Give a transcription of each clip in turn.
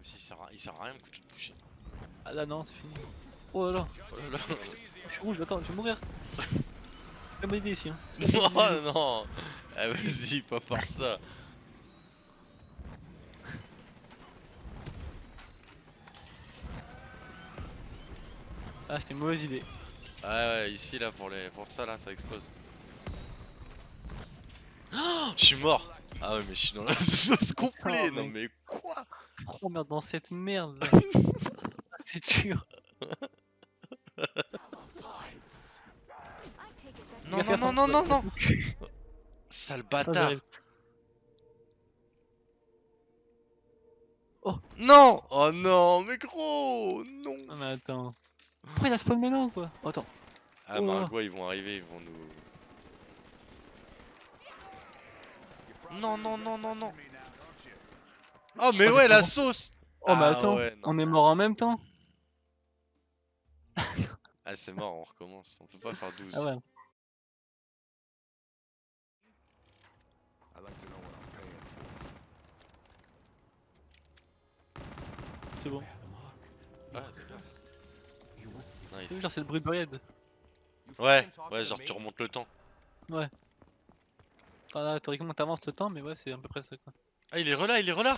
Même s'il sert, à... il sert à rien, mon couteau de boucher. Ah là non, c'est fini. Oh là là, Oh là là. je suis rouge, attends, je vais mourir. C'est bonne idée ici. Hein. Oh non Ah vas-y, pas par ça Ah, c'était une mauvaise idée. Ah ouais, ici là, pour, les... pour ça là, ça explose. Oh, je suis mort Ah ouais, mais je suis dans la sauce complète Oh, Non mais quoi? Oh merde, dans cette merde là. Ah, c'est dur. Non, non, non, non, non, non Sale Ah, bâtard j'arrive. Non Oh non, mais gros Non Ah, mais attends. Pourquoi il a spawn maintenant quoi? Oh, Attends. Ah, Oh. Margot, ils vont arriver, ils vont nous... Non, non, non, non, non Oh, mais ouais, la comment sauce Oh, mais Ah attends, ouais, on est mort en même temps Ah, c'est mort, on recommence. On peut pas faire 12. Ah ouais. C'est bon. Ah, c'est bien ça. C'est Nice. genre c'est le bruit de Buried. Ouais, ouais, genre tu remontes le temps. Enfin, là, théoriquement t'avances le temps, mais ouais, c'est à peu près ça quoi. Ah, il est relà, il est relà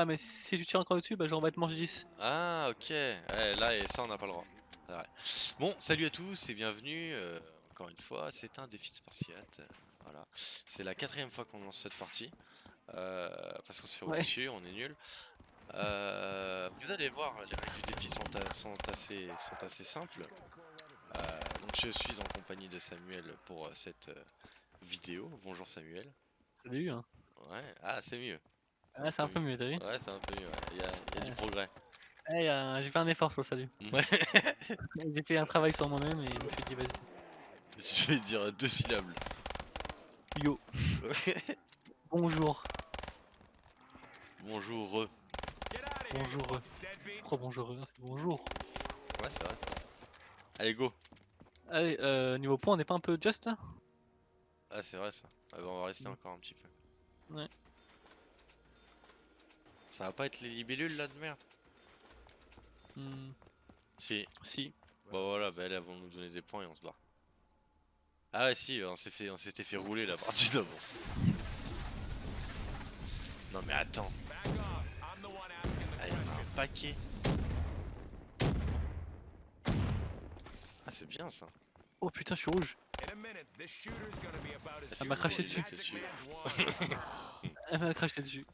Ah, mais si tu tires encore dessus, bah genre on va te manger 10. Ah, ok. Ouais, là, et ça, on n'a pas le droit. Ouais. Bon, salut à tous et bienvenue. euh, encore une fois, c'est un défi de Spartiate. Voilà. C'est la quatrième fois qu'on lance cette partie. euh, parce qu'on se fait rouler Ouais. dessus, on est nul. Euh, vous allez voir, les règles du défi sont, a- sont assez, sont assez simples. Euh, donc, je suis en compagnie de Samuel pour cette vidéo. Bonjour Samuel. Salut hein. Ouais, ah, c'est mieux. Ah, c'est un peu mieux, t'as vu Ouais, c'est un peu mieux. ouais. Il y a, il y a du Ouais. progrès. Eh, euh, j'ai fait un effort sur le salut. Ouais. J'ai fait un travail sur moi-même et je me suis dit vas-y. Je vais dire deux syllabes. Yo, bonjour, Bonjour. bonjour. Oh bonjour, c'est bonjour. Ouais, c'est vrai, c'est vrai. Allez, go. Allez, euh, niveau point, on n'est pas un peu just là? Ah, c'est vrai ça. Ah, bah, on va rester Mm. encore un petit peu. Ouais. Ça va pas être les libellules là de merde Hmm, Si. Si. Bah voilà, bah elles vont nous donner des points et on se barre. Ah ouais, si, on s'est fait, on s'était fait rouler la partie d'avant. Non mais attends. Ah, il y en a un paquet. Ah, c'est bien ça. Oh putain, je suis rouge. Ah, c'est m'a craché dessus. Elle m'a craché dessus.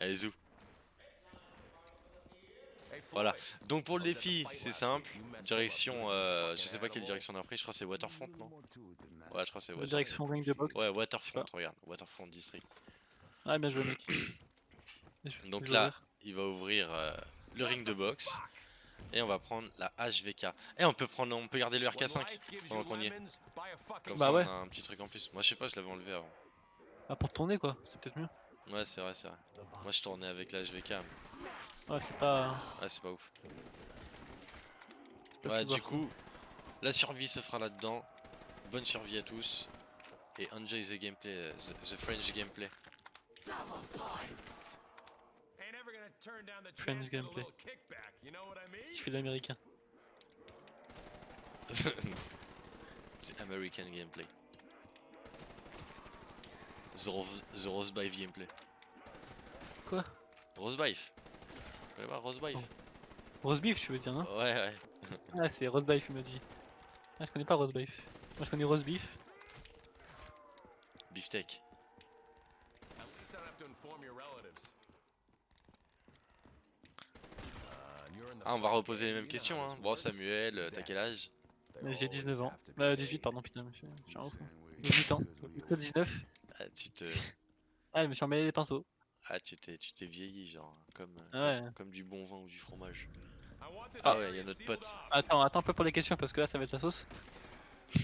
Allez, zou. Voilà. Donc pour le défi, c'est simple. Direction, euh, je sais pas quelle direction on a pris, je crois que c'est Waterfront, non? Ouais, je crois que c'est Waterfront. direction ring de box. Ouais, Waterfront, regarde, Waterfront District. Ah, bien joué, mec. Donc là, il va ouvrir euh, le ring de boxe et on va prendre la HVK. Et on peut prendre, on peut garder le RK5 pendant qu'on y est. Comme Bah ça, ouais. on a un petit truc en plus. Moi, je sais pas, je l'avais enlevé avant. Ah, pour tourner quoi, c'est peut-être mieux. Ouais, c'est vrai, c'est vrai. Moi, je tournais avec la HVK. mais- Ouais, c'est pas. Ah, c'est pas ouf. c'est Ouais, du coup, la survie se fera là-dedans. Bonne survie à tous. Et enjoy the gameplay, euh, the, the French gameplay. French gameplay. Je fais l'américain. the American gameplay. The, Ros- the Rosebife gameplay. Quoi? Rosebife. Vous connaissez pas Rosebife Oh. Tu veux dire, non? Ouais, ouais. Ah, c'est roast beef, il m'a dit. Ah, je connais pas roast beef. Moi, je connais roast beef. Beefsteak. Ah, on va reposer les mêmes questions, hein. Bon, Samuel, euh, t'as quel âge? J'ai 19 ans. Bah, 18, pardon, putain, je suis je suis un ouf. 18 ans. Plutôt 19. Ah, tu te... Ah, je me suis emmêlé les pinceaux. Ah, tu t'es, tu t'es vieilli, genre, comme, euh, Ah ouais. comme, comme du bon vin ou du fromage. Ah. Ah ouais, il y a notre pote. Attends, attends un peu pour les questions parce que là, ça va être la sauce.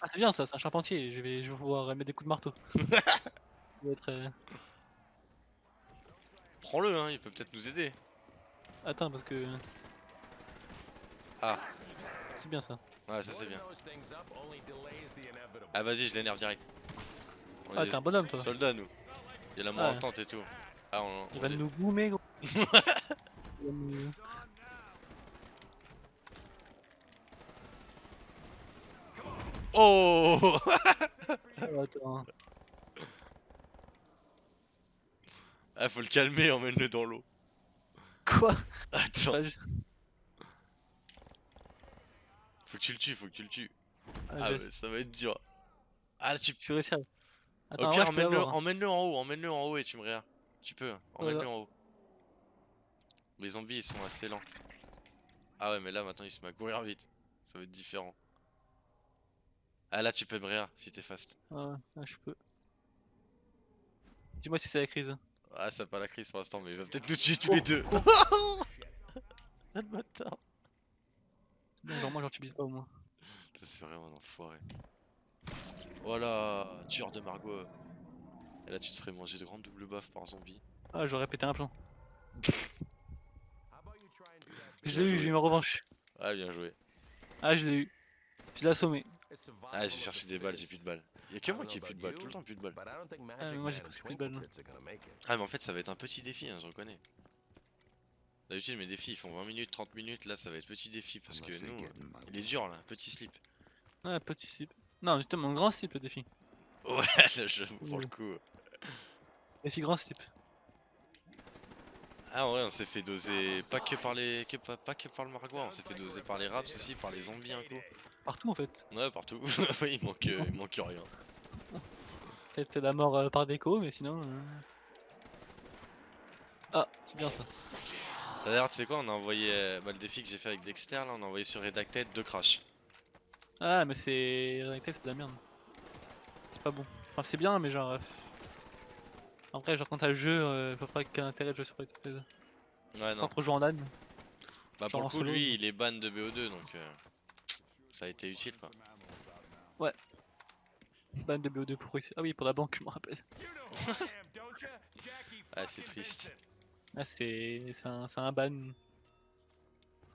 Ah, c'est bien ça, c'est un charpentier. Je vais, je vais pouvoir mettre des coups de marteau. être. euh, Prends-le, hein, il peut peut-être nous aider. Attends, parce que. Ah, C'est bien ça. ouais, ça c'est bien. Ah, vas-y, je l'énerve direct. Ah, t'es un bonhomme toi. soldats, nous. Il y a la mort Ouais. instant et tout. Ah, on, Il va nous boomer gros. Oh Oh, attends. Ah, faut le calmer, emmène-le dans l'eau. Quoi? Attends, ju- faut que tu le tues, faut que tu le tues. Ah, Ah, ça va être dur. Ah, tu... Je suis réussi à... Attends, ouais, emmène-le l'avoir, hein. emmène-le en haut, emmène-le en haut et tu me réas. Tu peux, emmène-le en haut. Les zombies, ils sont assez lents. Ah ouais, mais là, maintenant, il se met à courir vite. Ça va être différent. Ah, là, tu peux me réa, si t'es fast. Ouais, ouais, je peux. Dis-moi si c'est la crise. Ah, ça pas la crise pour l'instant, mais il va peut-être nous tuer tous Oh, les deux. Ah, le bâtard. Non, genre moi, genre tu bises pas au moins. C'est vraiment un enfoiré. Voilà, tueur de Margot. Et là, tu te serais mangé de grandes double baffes par zombie. Ah, j'aurais pété un plomb. Je l'ai eu, j'ai eu ma revanche. Ah, bien joué. Ah, je l'ai eu. Je l'ai assommé. Ah, j'ai cherché des balles, j'ai plus de balles. Y'a que moi qui ai plus de balles, tout le temps plus de balles. But I don't think mais moi, j'ai presque plus de balles, it. Ah, mais en fait, ça va être un petit défi, hein, je reconnais. D'habitude, mes défis ils font 20 minutes, 30 minutes. Là, ça va être petit défi parce que nous, il est dur là, petit slip. Ah, petit slip. Non, justement, grand slip le défi. Ouais, là, je pour le coup. Défi grand slip. Ah, vrai, on s'est fait doser pas que par les. que pas, pas que par le Margois, on s'est fait doser par les raps aussi, par les zombies un coup. Partout en fait. Ouais, partout. oui, il manque, euh, il manque rien. Peut-être la mort euh, par déco, mais sinon. euh, Ah, c'est bien ça. D'ailleurs, tu sais quoi, on a envoyé. euh, bah, le défi que j'ai fait avec Dexter là, on a envoyé sur Redacted deux crash. Ah, mais c'est. En c'est de la merde. C'est pas bon. Enfin, c'est bien, mais genre. euh, Après, genre, quand t'as le jeu, euh, vois pas quel intérêt de jouer sur Redacted. Ouais, non. Jouer en LAN. Bah, pour le en coup, lui, il est ban de BO2 donc. euh, Ça a été utile quoi. Ban de BO2 pour. Ah oui, pour la banque, je me rappelle. Ah, c'est triste. Ah, c'est c'est un, c'est un ban.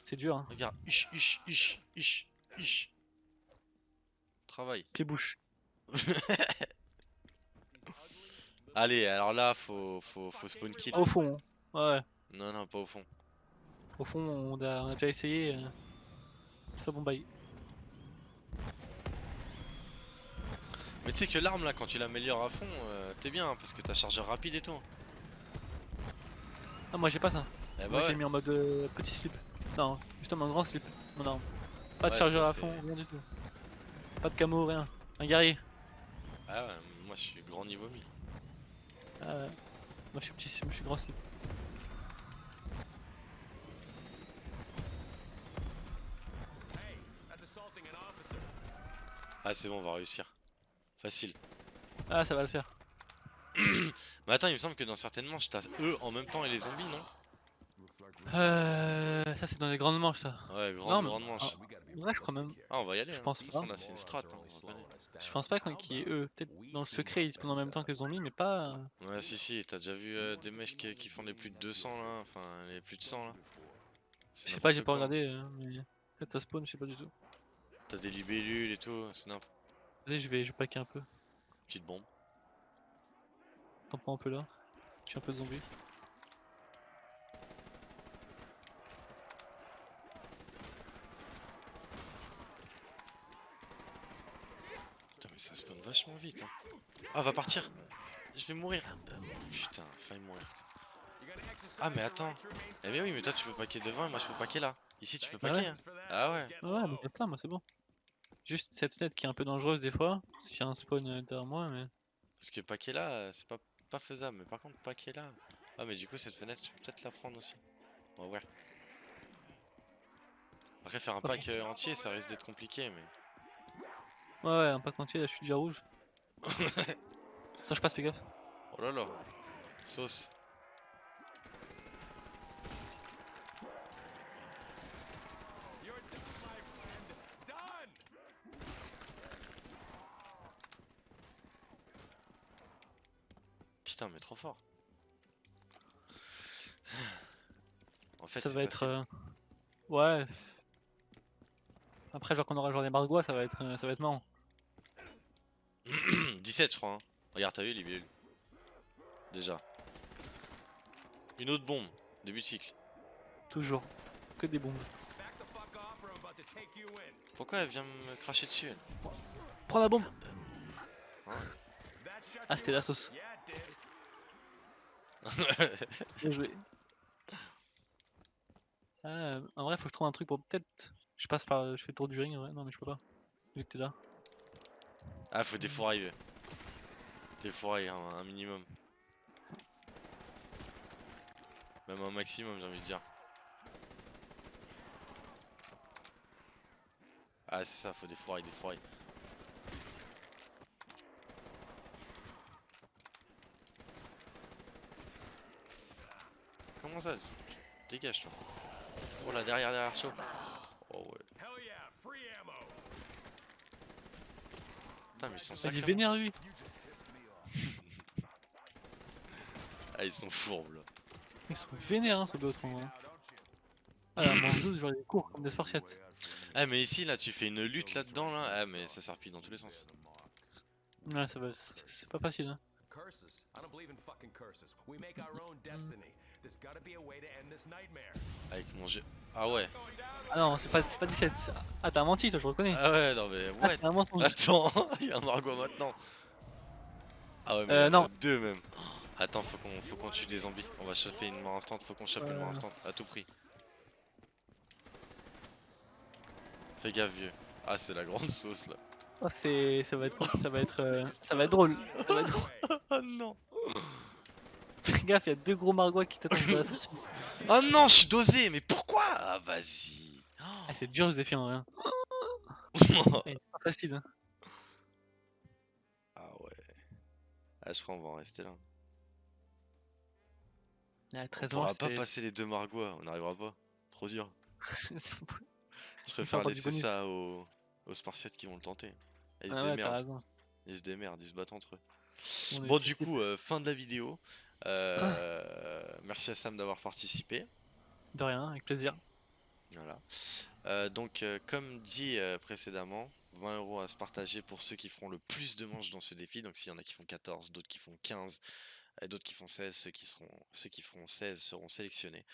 C'est dur, hein. Regarde, ish, ish, ish, ish, ish. Travail. Pied-bouche. Allez, alors là, faut, faut, faut spawn kill. Au fond. hein. Ouais. Non, non, pas au fond. Au fond, on a, on a déjà essayé. euh, C'est pas bon bail. Mais tu sais que l'arme là, quand tu l'améliores à fond, euh, t'es bien hein, parce que t'as chargeur rapide et tout. Ah, moi j'ai pas ça. Eh bah moi j'ai mis en mode euh, petit slip. Non, justement, grand slip. Mon arme. Pas de Ouais, chargeur à fond, rien du tout. Pas de camo, rien. Un guerrier. Ah ouais, moi je suis grand niveau 1000. Ah, ouais. moi je suis petit, moi, je suis grand slip. Ah c'est bon, on va réussir. Facile. Ah, ça va le faire. Mais attends, il me semble que dans certaines manches, t'as eux en même temps et les zombies, non? Euh, ça c'est dans les grandes manches ça. Ouais, grande, mais- grande manche. ah, Ouais, je crois même. Ah, on va y aller. je hein. pense pas. c'est une strat. hein. Je pense pas qu'on- qu'il y ait eux. Peut-être dans le secret ils spawnent en même temps que les zombies, mais pas. euh, Ouais, si, si, t'as déjà vu euh, des mecs qui, qui font les plus de 200 là Enfin, les plus de 100 là Je sais pas, j'ai pas regardé, euh, mais peut-être ça spawn, je sais pas du tout. T'as des libellules et tout, c'est n'importe Vas-y, je vais, je vais packer un peu. Petite bombe. T'en prends un peu là. Je suis un peu zombie. Ça spawn vachement vite. Hein. Ah, va partir Je vais mourir Putain, faille mourir. Ah, mais attends. Eh, mais oui, mais toi tu peux paquer devant et moi je peux paquer là. Ici tu peux Ah paquer. ouais hein. Ah ouais. Ouais, mais là, moi c'est bon. Juste cette fenêtre qui est un peu dangereuse des fois. Y a un spawn derrière moi, mais. Parce que paquet là, c'est pas, pas faisable. Mais par contre, paquet là. Ah, mais du coup, cette fenêtre, je peux peut-être la prendre aussi. On va voir. Après, faire un pack euh, entier, ça risque d'être compliqué, mais. Ouais, ouais, un pack entier, là je suis déjà rouge. Attends, je passe, fais gaffe. Oh là là. Sauce. Putain, mais trop fort. En fait, ça va être. euh, Ouais. Après, genre qu'on aura genre des margois, ça va être, euh, ça va être marrant. 17, je crois. hein. Regarde, t'as vu les bulles Déjà. Une autre bombe, début de cycle. Toujours. Que des bombes. Pourquoi elle vient me cracher dessus elle? Prends la bombe shut Ah, c'était la sauce. Bien joué. Ah, en vrai, faut que je trouve un truc pour peut-être. Je passe par. Je fais le tour du ring, ouais. Non, mais je peux pas. Vu que t'es là. Ah, faut des ouais. Des fourrailles, un, un minimum. Même un maximum, j'ai envie de dire. Ah, c'est ça, faut des fourrailles, des fourrailles. Comment ça? Dégage toi. Oh là, derrière, derrière, chaud. Putain, mais ils sont Il est sacrés. vénère lui Ah, ils sont fourbes là. Ils sont vénères hein, ce Beotron. Hein. Ah la mangeuse, genre il est court comme des Spartiates. Ah, mais ici, là, tu fais une lutte là-dedans, là. Ah, mais ça serpille dans tous les sens. Ouais, ça va. c'est- C'est pas facile. Hein. Curses? I don't believe in fucking curses. We make our own destiny. There's gotta be a way to end this nightmare. Avec mon jeu. Ah ouais. Ah non, c'est pas, pas 17. c'est- Ah, t'as menti, toi, je reconnais. Ah ouais, non mais Ah, un mensonge. Attends, il y a un Margot maintenant. Ah ouais, mais Euh, non. deux même. Attends, faut qu'on faut qu'on tue des zombies. On va choper une mort instant, faut qu'on chope une mort Euh. instant, à tout prix. Fais gaffe vieux. Ah c'est la grande sauce là. Oh, c'est, ça va être, ça va être, euh, ça va être drôle. Ça va être drôle. Oh non Fais gaffe, il y a deux gros margois qui t'attendent la sortie. Oh non, je suis dosé, mais pourquoi Ah vas-y Ah, c'est dur ce défi en. Eh, C'est pas facile. Hein. Ah ouais. Ah je crois qu'on va en rester là. Ah, On 13 ans, pourra pas passer les deux Margois, on n'arrivera pas. Trop dur. Je préfère laisser ça aux, aux Spartiates qui vont le tenter. Ils se Ah ouais, démerdent. Ils se démerdent, ils se battent entre eux. On Bon, du coup, euh, fin de la vidéo. Euh, merci à Sam d'avoir participé. De rien, avec plaisir. Voilà. Euh, donc, euh, comme dit euh, précédemment, 20 euros à se partager pour ceux qui feront le plus de manches dans ce défi. Donc, s'il y en a qui font 14, d'autres qui font 15, et d'autres qui font 16, ceux qui, seront, ceux qui feront 16 seront sélectionnés.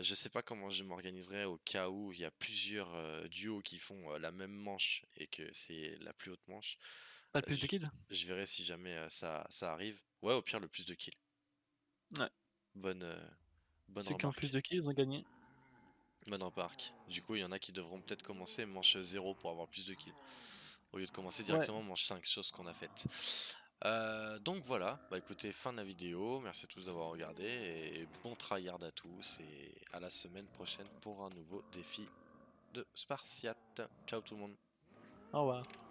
Je sais pas comment je m'organiserai au cas où il y a plusieurs duos qui font la même manche et que c'est la plus haute manche. Pas le plus je- de kills? Je verrai si jamais ça, ça arrive. Ouais, au pire, le plus de kills. Ouais. Bonne, bonne Ceux qui ont remarque. plus de kills, ils ont gagné? Bonne remarque. Du coup, il y en a qui devront peut-être commencer manche 0 pour avoir plus de kills. Au lieu de commencer directement manche 5, chose qu'on a faite. Euh, donc voilà, bah écoutez, fin de la vidéo. Merci à tous d'avoir regardé et bon tryhard à tous. Et à la semaine prochaine pour un nouveau défi de Spartiate. Ciao tout le monde. Au revoir.